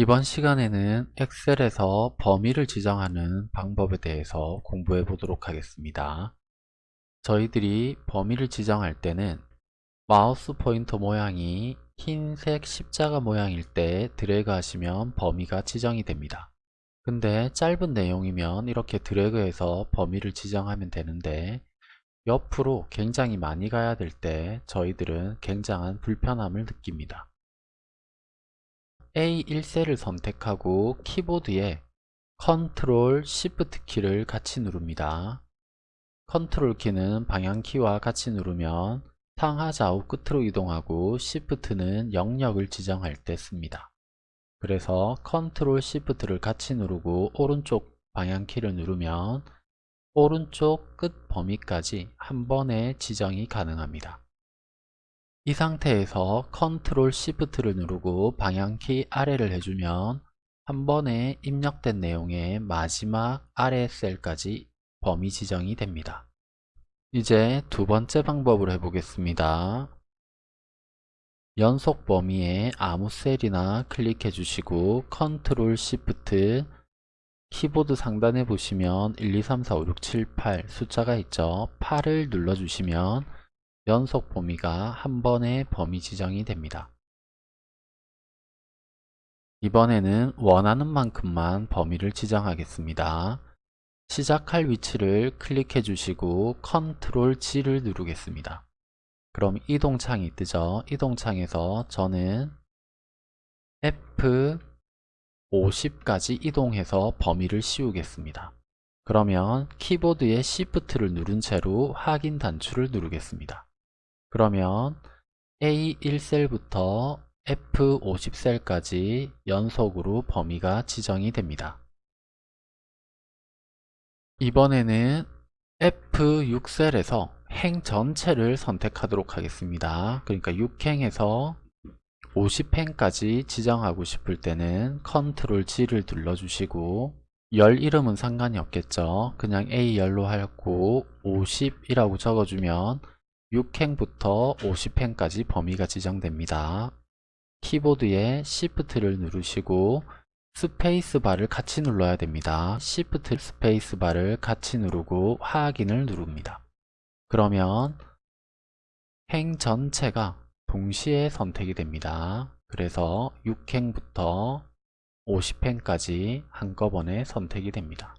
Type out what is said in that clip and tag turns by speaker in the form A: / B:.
A: 이번 시간에는 엑셀에서 범위를 지정하는 방법에 대해서 공부해 보도록 하겠습니다. 저희들이 범위를 지정할 때는 마우스 포인터 모양이 흰색 십자가 모양일 때 드래그 하시면 범위가 지정이 됩니다. 근데 짧은 내용이면 이렇게 드래그해서 범위를 지정하면 되는데 옆으로 굉장히 많이 가야 될 때 저희들은 굉장한 불편함을 느낍니다. A1셀을 선택하고 키보드에 Ctrl Shift 키를 같이 누릅니다. Ctrl 키는 방향키와 같이 누르면 상하 좌우 끝으로 이동하고 Shift는 영역을 지정할 때 씁니다. 그래서 Ctrl Shift를 같이 누르고 오른쪽 방향키를 누르면 오른쪽 끝 범위까지 한 번에 지정이 가능합니다. 이 상태에서 Control Shift를 누르고 방향키 아래를 해주면 한 번에 입력된 내용의 마지막 아래 셀까지 범위 지정이 됩니다. 이제 두 번째 방법을 해보겠습니다. 연속 범위에 아무 셀이나 클릭해 주시고 Control Shift 키보드 상단에 보시면 1, 2, 3, 4, 5, 6, 7, 8 숫자가 있죠. 8을 눌러주시면 연속 범위가 한 번에 범위 지정이 됩니다. 이번에는 원하는 만큼만 범위를 지정하겠습니다. 시작할 위치를 클릭해 주시고 컨트롤 G를 누르겠습니다. 그럼 이동창이 뜨죠. 이동창에서 저는 F50까지 이동해서 범위를 씌우겠습니다. 그러면 키보드의 Shift를 누른 채로 확인 단추를 누르겠습니다. 그러면 A1셀부터 F50셀까지 연속으로 범위가 지정이 됩니다. 이번에는 F6셀에서 행 전체를 선택하도록 하겠습니다. 그러니까 6행에서 50행까지 지정하고 싶을 때는 Ctrl G를 눌러주시고 열 이름은 상관이 없겠죠. 그냥 A열로 하고 50이라고 적어주면 6행부터 50행까지 범위가 지정됩니다. 키보드에 Shift를 누르시고 스페이스바를 같이 눌러야 됩니다. Shift 스페이스바를 같이 누르고 확인을 누릅니다. 그러면 행 전체가 동시에 선택이 됩니다. 그래서 6행부터 50행까지 한꺼번에 선택이 됩니다.